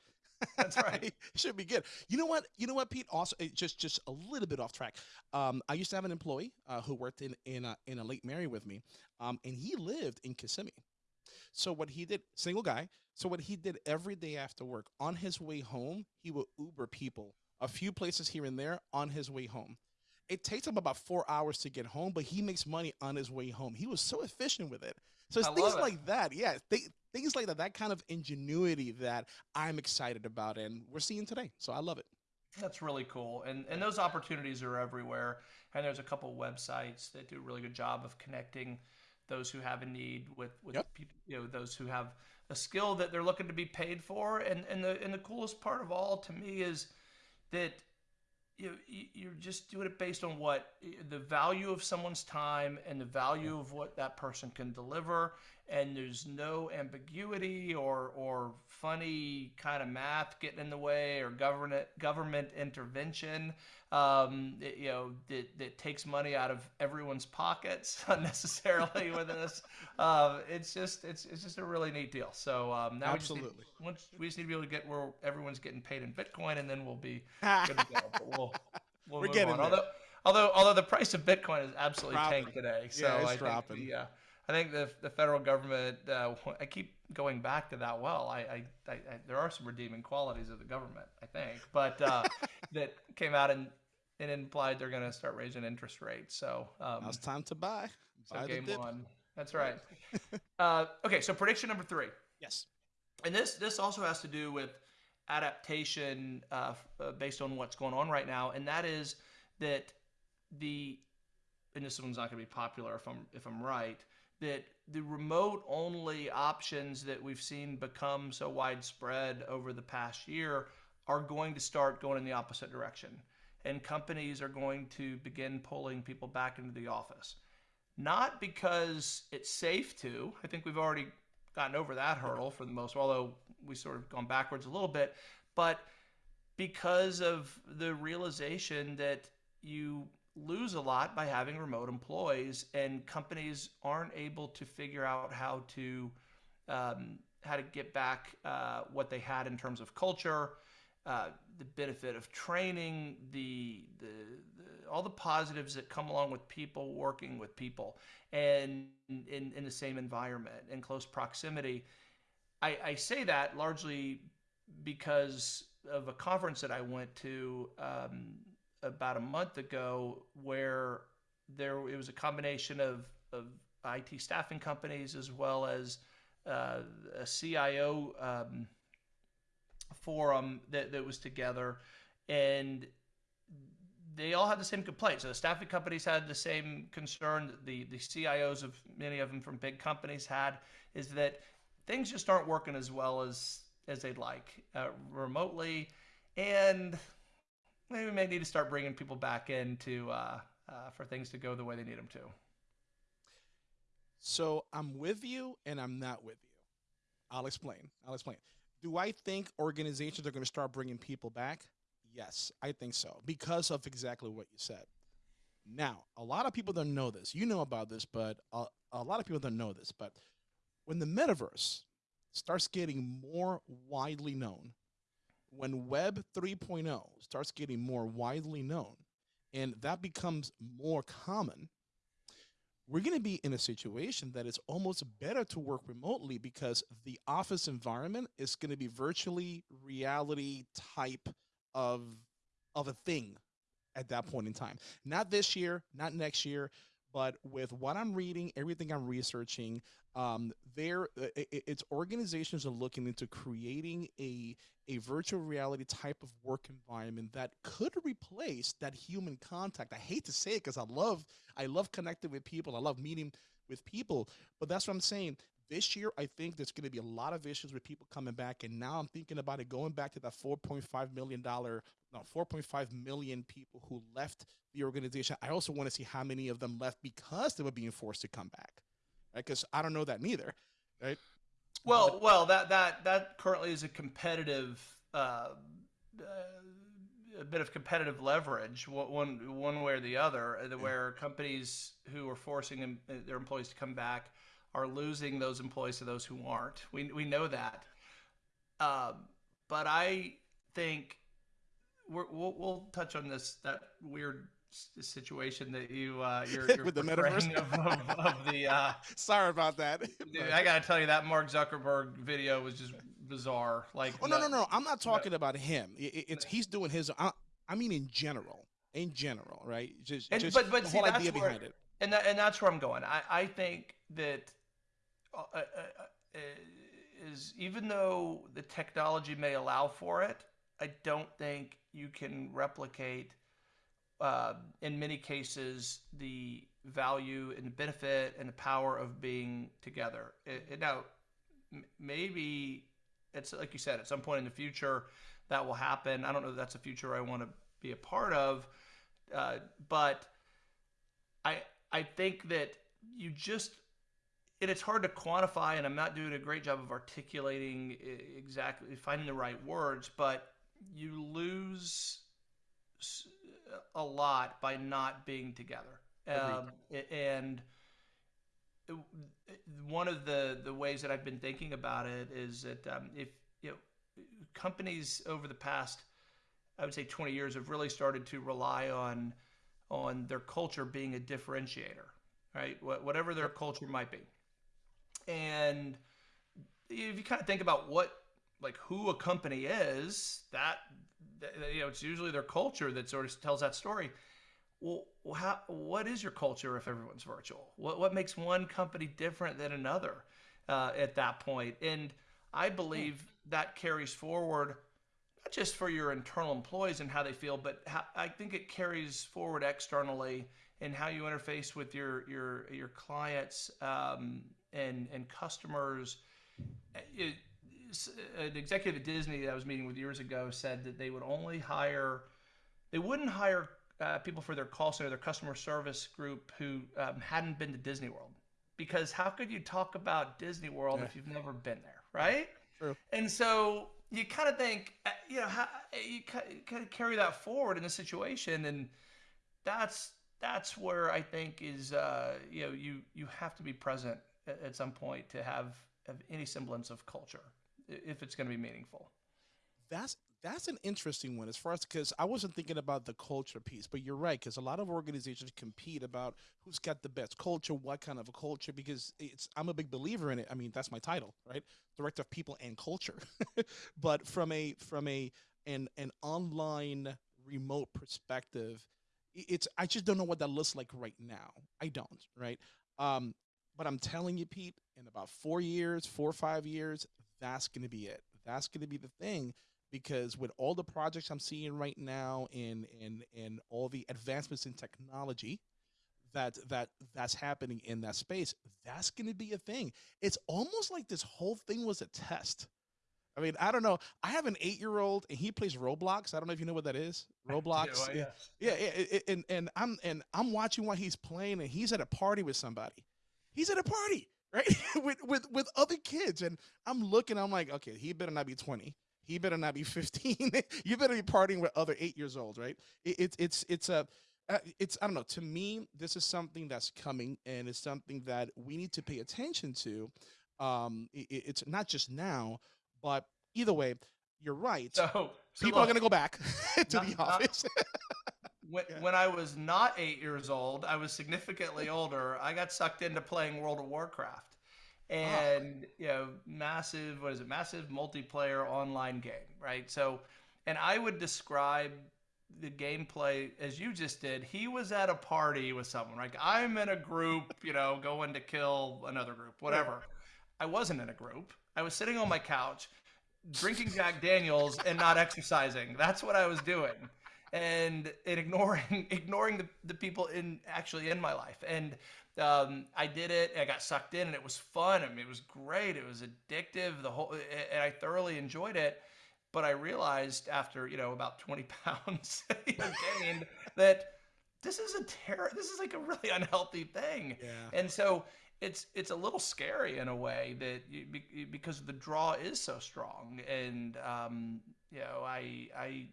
That's right. Should be good. You know what? You know what, Pete? Also, just just a little bit off track. Um, I used to have an employee uh, who worked in in a, in a Lake Mary with me, um, and he lived in Kissimmee. So what he did, single guy. So what he did every day after work, on his way home, he would Uber people a few places here and there on his way home. It takes him about four hours to get home, but he makes money on his way home. He was so efficient with it. So it's I things like that. Yeah, th- things like that. That kind of ingenuity that I'm excited about, and we're seeing today. So I love it. That's really cool, and and those opportunities are everywhere. And there's a couple websites that do a really good job of connecting those who have a need with with yep. people, you know those who have a skill that they're looking to be paid for. And and the and the coolest part of all to me is that you're just doing it based on what the value of someone's time and the value of what that person can deliver and there's no ambiguity or or funny kind of math getting in the way or government government intervention um, it, you know that, that takes money out of everyone's pockets unnecessarily with this uh, it's just it's, it's just a really neat deal so um, now absolutely we just, need, once, we just need to be able to get where everyone's getting paid in bitcoin and then we'll be good to go but we'll, we'll we're getting on. there. although although although the price of bitcoin is absolutely tanked today so yeah, it's I dropping. think the, uh, I think the the federal government. Uh, I keep going back to that. Well, I, I, I, I, there are some redeeming qualities of the government. I think, but uh, that came out and it implied they're going to start raising interest rates. So um, now it's time to buy. buy so game one. That's right. uh, okay, so prediction number three. Yes. and this this also has to do with adaptation uh, uh, based on what's going on right now, and that is that the and this one's not going to be popular if I'm if I'm right that the remote only options that we've seen become so widespread over the past year are going to start going in the opposite direction. And companies are going to begin pulling people back into the office. Not because it's safe to. I think we've already gotten over that hurdle for the most although we sort of gone backwards a little bit. But because of the realization that you lose a lot by having remote employees, and companies aren't able to figure out how to um, how to get back uh, what they had in terms of culture, uh, the benefit of training, the, the, the, all the positives that come along with people working with people, and in, in the same environment in close proximity. I, I say that largely because of a conference that I went to um, about a month ago where there it was a combination of, of IT staffing companies as well as uh, a CIO um, forum that, that was together and they all had the same complaint. So the staffing companies had the same concern that the, the CIOs of many of them from big companies had is that things just aren't working as well as as they'd like uh, remotely and maybe we may need to start bringing people back in to uh, uh, for things to go the way they need them to. So I'm with you and I'm not with you. I'll explain. I'll explain. Do I think organizations are going to start bringing people back? Yes, I think so because of exactly what you said. Now, a lot of people don't know this. You know about this, but a, a lot of people don't know this. But when the metaverse starts getting more widely known, when Web 3.0 starts getting more widely known and that becomes more common, we're going to be in a situation that it's almost better to work remotely because the office environment is going to be virtually reality type of of a thing at that point in time. Not this year, not next year, but with what I'm reading, everything I'm researching, um, there uh, it's organizations are looking into creating a a virtual reality type of work environment that could replace that human contact. I hate to say it because I love I love connecting with people. I love meeting with people, but that's what I'm saying. This year, I think there's going to be a lot of issues with people coming back, and now I'm thinking about it going back to that 4.5 million dollar, no, 4.5 million people who left the organization. I also want to see how many of them left because they were being forced to come back, right? Because I don't know that neither, right? Well, but, well, that that that currently is a competitive. Uh, uh, a bit of competitive leverage, one one way or the other, uh, where companies who are forcing their employees to come back are losing those employees to those who aren't. We we know that, uh, but I think we will we'll touch on this that weird situation that you uh, you're, you're with the metaverse of, of, of the. Uh, Sorry about that. Dude, I gotta tell you that Mark Zuckerberg video was just bizarre. Like, oh no no no, I'm not talking no. about him. It, it's he's doing his. I, I, mean, in general, in general, right? Just, and, just but but the see, whole that's idea where, behind it. And that, and that's where I'm going. I I think that. Uh, uh, uh, is even though the technology may allow for it, I don't think you can replicate uh, in many cases, the value and the benefit and the power of being together. It, it, now, maybe it's like you said, at some point in the future, that will happen. I don't know if that's a future I want to be a part of, uh, but I I think that you just and it's hard to quantify, and I'm not doing a great job of articulating exactly finding the right words, but you lose a lot by not being together. Um, and one of the, the ways that I've been thinking about it is that um, if you know companies over the past, I would say 20 years have really started to rely on on their culture being a differentiator, right? Whatever their culture might be. And if you kind of think about what like who a company is, that you know, it's usually their culture that sort of tells that story. Well, how, what is your culture if everyone's virtual? What, what makes one company different than another uh, at that point? And I believe that carries forward not just for your internal employees and how they feel, but how, I think it carries forward externally in how you interface with your your your clients um, and and customers. It, an executive at Disney that I was meeting with years ago said that they would only hire, they wouldn't hire uh, people for their call center, their customer service group who um, hadn't been to Disney World. Because how could you talk about Disney World yeah. if you've never been there, right? True. And so you kind of think, uh, you know, how, you kind of carry that forward in the situation, and that's that's where I think is, uh, you know, you you have to be present at, some point to have, have any semblance of culture if it's going to be meaningful. That's that's an interesting one as far as because I wasn't thinking about the culture piece, but you're right because a lot of organizations compete about who's got the best culture, what kind of a culture. Because it's I'm a big believer in it. I mean, that's my title, right? Director of People and Culture. but from a from a an an online remote perspective, it's I just don't know what that looks like right now. I don't, right? Um, but I'm telling you, Pete, in about four years, four or five years, that's going to be it. That's going to be the thing because with all the projects I'm seeing right now and and and all the advancements in technology that that that's happening in that space, that's going to be a thing. It's almost like this whole thing was a test. I mean, I don't know. I have an eight-year-old, and he plays Roblox. I don't know if you know what that is. Roblox. yeah, yeah, yeah, and and I'm and I'm watching while he's playing, and he's at a party with somebody. He's at a party, right, with with with other kids, and I'm looking. I'm like, okay, he better not be 20 he better not be 15 you better be partying with other eight years old right? It, it, it's it's a uh, it's i don't know. To me this is something that's coming and it's something that we need to pay attention to. Um it, it's not just now but either way you're right. So, so people look, are going to go back to not, the office when, when i was not eight years old i was significantly older i got sucked into playing world of warcraft. Oh. And oh. you know massive what is it? Massive multiplayer online game right? So and i would describe the gameplay as you just did. He was at a party with someone like i'm in a group you know going to kill another group whatever. I wasn't in a group. I was sitting on my couch drinking jack daniels and not exercising. That's what i was doing and, and ignoring ignoring the, the people in actually in my life and um, I did it. I got sucked in, and it was fun. I mean, it was great. It was addictive. The whole, and I thoroughly enjoyed it. But I realized after you know about 20 pounds gained that this is a terror. This is like a really unhealthy thing. Yeah. And so it's it's a little scary in a way that you, because the draw is so strong, and um, you know I I.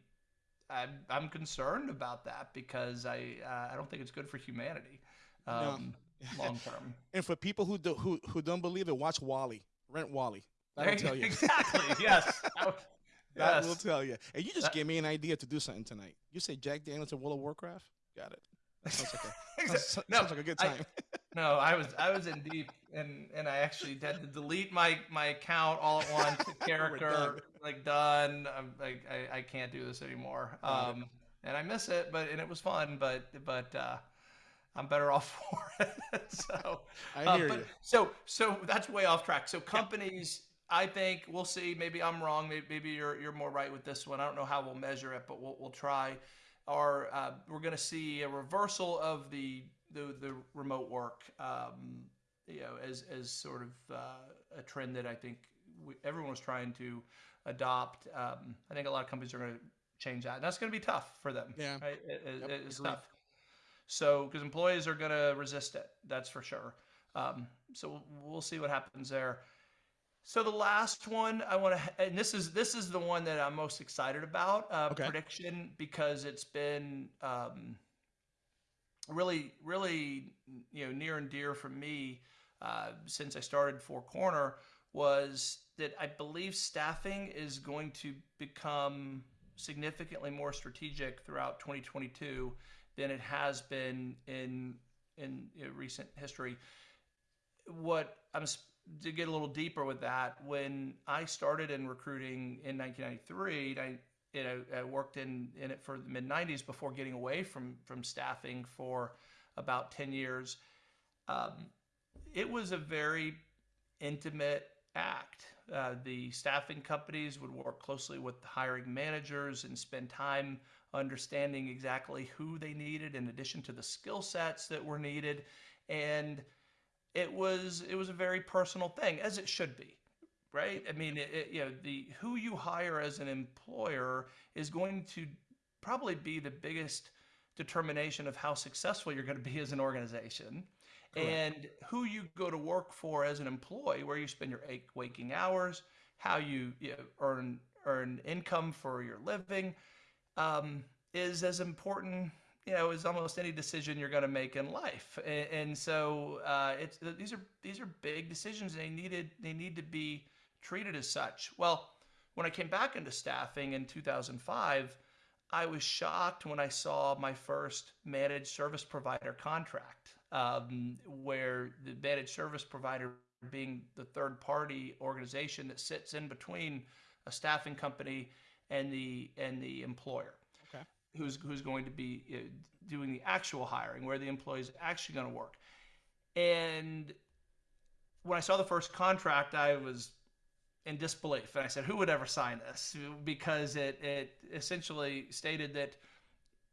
I'm, I'm concerned about that because I uh, I don't think it's good for humanity. Um, no long term. and for people who do, who who don't believe it, watch WALL-E. Rent WALL-E. That'll tell you. Exactly. yes. That yes. will tell you. And you just that, gave me an idea to do something tonight. You say Jack Daniels and World of Warcraft. Got it. That sounds like a, sounds, no, sounds like a good time. I, no, I was I was in deep, and and I actually had to delete my my account all at once. Character done. like done. I'm like I, I can't do this anymore. Um, and I miss it, but and it was fun, but but uh, I'm better off for it. so I uh, hear uh, but, you. So so that's way off track. So companies, yeah. I think we'll see. Maybe I'm wrong. Maybe, maybe, you're you're more right with this one. I don't know how we'll measure it, but we'll we'll try. Or uh, we're going to see a reversal of the the, the remote work, um, you know, as as sort of uh, a trend that I think we, everyone was trying to adopt. Um, I think a lot of companies are going to change that, and that's going to be tough for them. Yeah, right? it, yep, it's agreed. tough. So, because employees are going to resist it, that's for sure. Um, so we'll see what happens there. So the last one I want to, and this is this is the one that I'm most excited about uh, okay. prediction because it's been um, really really you know near and dear for me uh, since I started Four Corner was that I believe staffing is going to become significantly more strategic throughout 2022 than it has been in in you know, recent history. What I'm to get a little deeper with that, when I started in recruiting in 1993, I you know I worked in in it for the mid 90s before getting away from from staffing for about 10 years. Um, it was a very intimate act. Uh, the staffing companies would work closely with the hiring managers and spend time understanding exactly who they needed in addition to the skill sets that were needed and it was it was a very personal thing as it should be right i mean it, it, you know the who you hire as an employer is going to probably be the biggest determination of how successful you're going to be as an organization Correct. and who you go to work for as an employee, where you spend your eight waking hours, how you, you know, earn earn income for your living, um, is as important, you know, as almost any decision you're going to make in life. And, and so uh, it's these are these are big decisions. They needed they need to be treated as such. Well, when I came back into staffing in 2005. I was shocked when I saw my first managed service provider contract um, where the managed service provider being the third party organization that sits in between a staffing company and the and the employer okay. who's who's going to be uh, doing the actual hiring where the employee is actually going to work and when i saw the first contract i was in disbelief and i said who would ever sign this because it it essentially stated that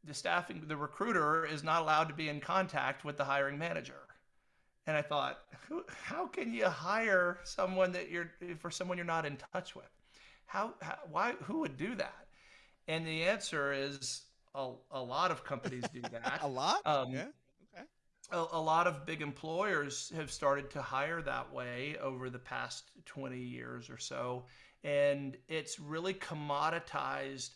the staffing, the recruiter is not allowed to be in contact with the hiring manager. And I thought, who, how can you hire someone that you're for someone you're not in touch with? How, how why who would do that? And the answer is a, a lot of companies do that. a lot? Um, yeah. A, a lot of big employers have started to hire that way over the past 20 years or so. And it's really commoditized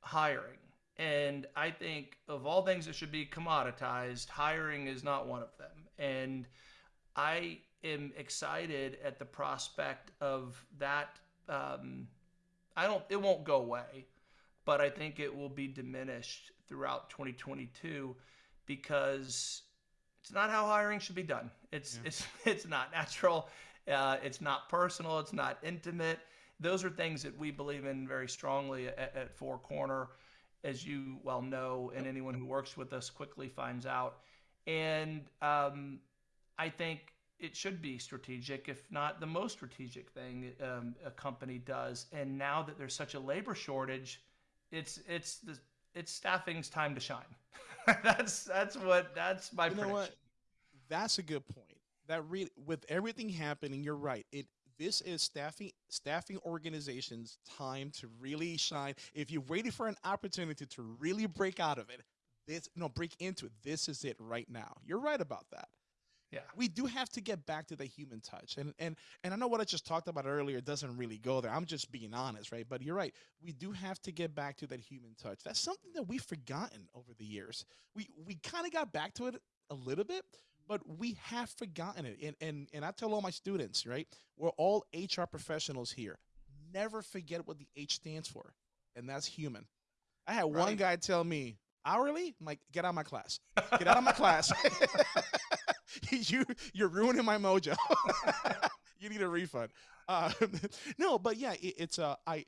hiring and I think of all things that should be commoditized, hiring is not one of them. And I am excited at the prospect of that. Um, I don't, it won't go away, but I think it will be diminished throughout 2022 because it's not how hiring should be done. It's, yeah. it's, it's not natural. Uh, it's not personal. It's not intimate. Those are things that we believe in very strongly at, at Four Corner as you well know, and anyone who works with us quickly finds out. And um, I think it should be strategic, if not the most strategic thing um, a company does. And now that there's such a labor shortage, it's it's the it's staffing's time to shine. that's that's what that's my you prediction. What? That's a good point. That really with everything happening, you're right. It this is staffing staffing organizations time to really shine if you're waiting for an opportunity to really break out of it this no break into it this is it right now you're right about that yeah we do have to get back to the human touch and and and i know what i just talked about earlier doesn't really go there i'm just being honest right but you're right we do have to get back to that human touch that's something that we've forgotten over the years we we kind of got back to it a little bit but we have forgotten it. And, and, and I tell all my students, right? We're all HR professionals here. Never forget what the H stands for, and that's human. I had right. one guy tell me, hourly? I'm like, get out of my class. Get out of my class. you, you're ruining my mojo. you need a refund. Uh, no, but yeah, it, it's, uh, I,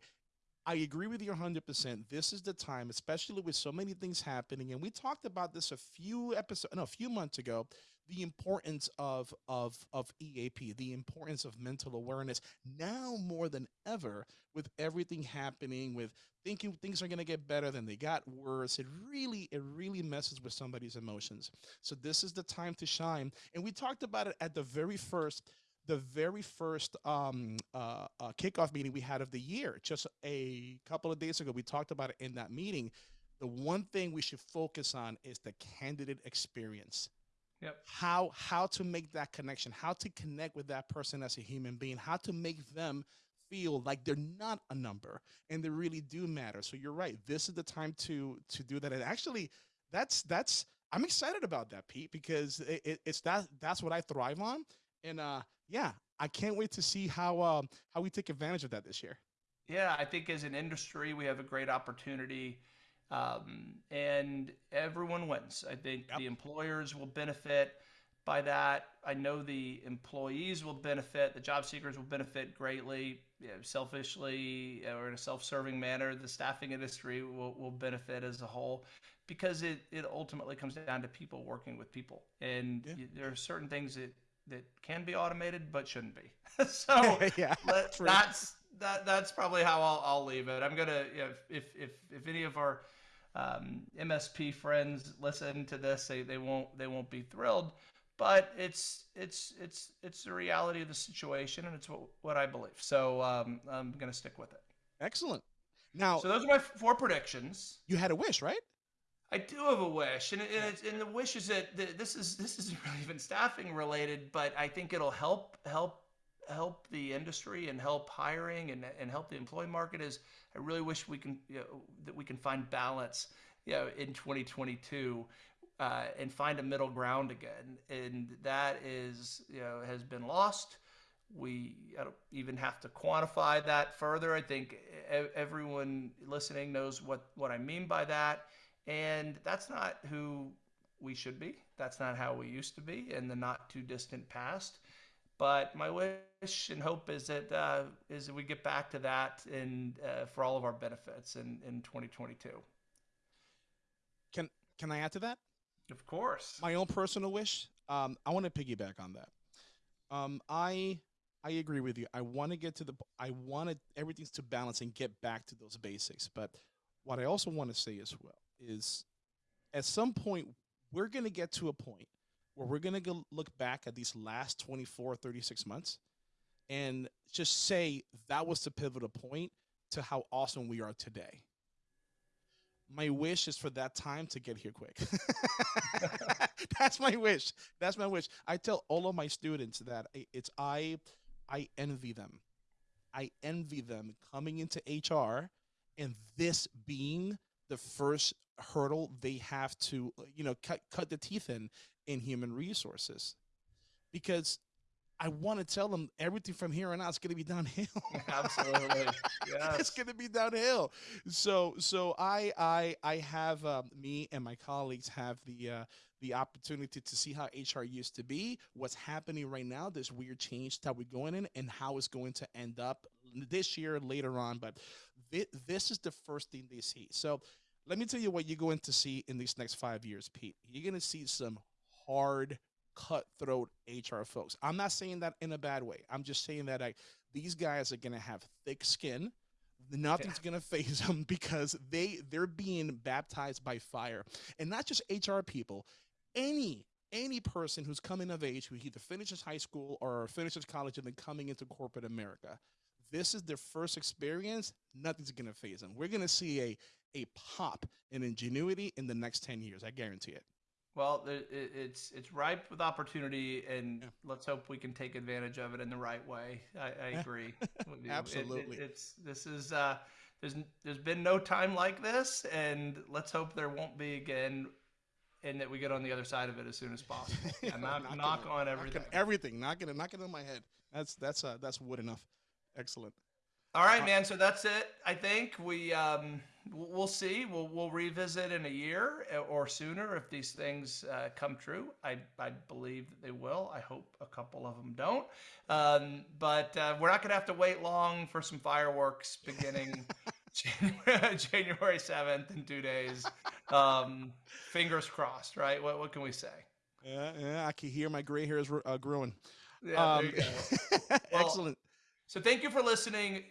I agree with you 100%. This is the time, especially with so many things happening. And we talked about this a few episodes, no, a few months ago, the importance of of of EAP, the importance of mental awareness now more than ever with everything happening with thinking things are going to get better than they got worse. It really it really messes with somebody's emotions. So this is the time to shine. And we talked about it at the very first the very first um, uh, uh, kickoff meeting we had of the year, just a couple of days ago, we talked about it in that meeting. The one thing we should focus on is the candidate experience Yep. How how to make that connection, how to connect with that person as a human being, how to make them feel like they're not a number and they really do matter. So you're right. This is the time to to do that. And actually, that's that's I'm excited about that, Pete, because it, it, it's that that's what I thrive on. And uh, yeah, I can't wait to see how um, how we take advantage of that this year. Yeah, I think as an industry, we have a great opportunity um, and everyone wins. I think yep. the employers will benefit by that. I know the employees will benefit, the job seekers will benefit greatly. You know, selfishly or in a self-serving manner, the staffing industry will, will benefit as a whole because it, it ultimately comes down to people working with people. And yeah. there are certain things that that can be automated but shouldn't be. so yeah, let, that's that that's probably how I'll, I'll leave it. I'm gonna if if if, if any of our um, MSP friends listen to this, they, they won't they won't be thrilled, but it's it's it's it's the reality of the situation, and it's what what I believe. So um, I'm gonna stick with it. Excellent. Now, so those are my four predictions. You had a wish, right? I do have a wish, and, and, and the wish is that this is this isn't really even staffing related, but I think it'll help help help the industry and help hiring and, and help the employee market is I really wish we can you know, that we can find balance you know in 2022 uh, and find a middle ground again. And that is you know has been lost. We I don't even have to quantify that further. I think everyone listening knows what what I mean by that. And that's not who we should be. That's not how we used to be in the not too distant past but my wish and hope is that uh, is that we get back to that and uh, for all of our benefits in, in 2022. Can can I add to that? Of course. My own personal wish. Um, I want to piggyback on that. Um, I I agree with you. I want to get to the. I want everything's to balance and get back to those basics. But what I also want to say as well is, at some point, we're going to get to a point where we're going to go look back at these last 24, 36 months and just say that was the pivotal point to how awesome we are today. My wish is for that time to get here quick. That's my wish. That's my wish. I tell all of my students that it's I I envy them. I envy them coming into HR and this being the first hurdle they have to you know cut cut the teeth in in human resources because I want to tell them everything from here on out is going to be downhill. Absolutely, yes. it's going to be downhill. So, so I, I, I have um, me and my colleagues have the uh, the opportunity to see how HR used to be, what's happening right now, this weird change that we're going in, and how it's going to end up this year later on. But th- this is the first thing they see. So, let me tell you what you're going to see in these next five years, Pete. You're going to see some hard, cutthroat HR folks. I'm not saying that in a bad way. I'm just saying that I, these guys are going to have thick skin. Nothing's yeah. going to faze them because they they're being baptized by fire, and not just HR people. Any any person who's coming of age who either finishes high school or finishes college and then coming into corporate America, this is their first experience. Nothing's going to faze them. We're going to see a a pop in ingenuity in the next 10 years. I guarantee it. Well, it's it's ripe with opportunity, and yeah. let's hope we can take advantage of it in the right way. I, I agree. Absolutely, it, it, it's this is uh, there's there's been no time like this, and let's hope there won't be again, and that we get on the other side of it as soon as possible. yeah, knock, knock on everything. Knocking everything, knocking it, knocking it on my head. That's that's uh, that's wood enough. Excellent. All right, uh, man. So that's it. I think we um, we'll see. We'll we'll revisit in a year uh, or sooner if these things uh, come true. I I believe that they will. I hope a couple of them don't. Um, but uh, we're not going to have to wait long for some fireworks beginning January seventh in two days. Um, fingers crossed, right? What what can we say? Yeah, yeah. I can hear my gray hairs uh, growing. Yeah, um, well, excellent. So thank you for listening.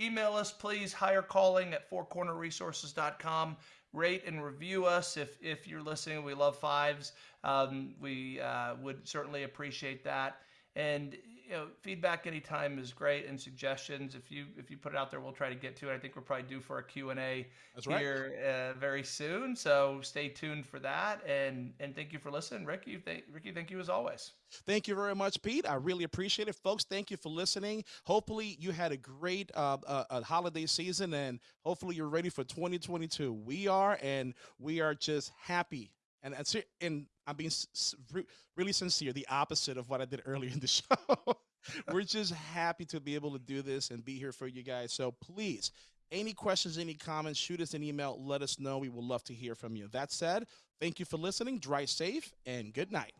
Email us, please, hirecalling at fourcornerresources.com. Rate and review us if, if you're listening. We love fives. Um, we uh, would certainly appreciate that. And you know, feedback anytime is great, and suggestions. If you if you put it out there, we'll try to get to it. I think we're probably due for a Q and A here right. uh, very soon, so stay tuned for that. And and thank you for listening, Ricky. Thank, Ricky, thank you as always. Thank you very much, Pete. I really appreciate it, folks. Thank you for listening. Hopefully, you had a great uh, uh, holiday season, and hopefully, you're ready for 2022. We are, and we are just happy and and I'm being really sincere, the opposite of what I did earlier in the show. We're just happy to be able to do this and be here for you guys. So please, any questions, any comments, shoot us an email. Let us know. We would love to hear from you. That said, thank you for listening. Drive safe and good night.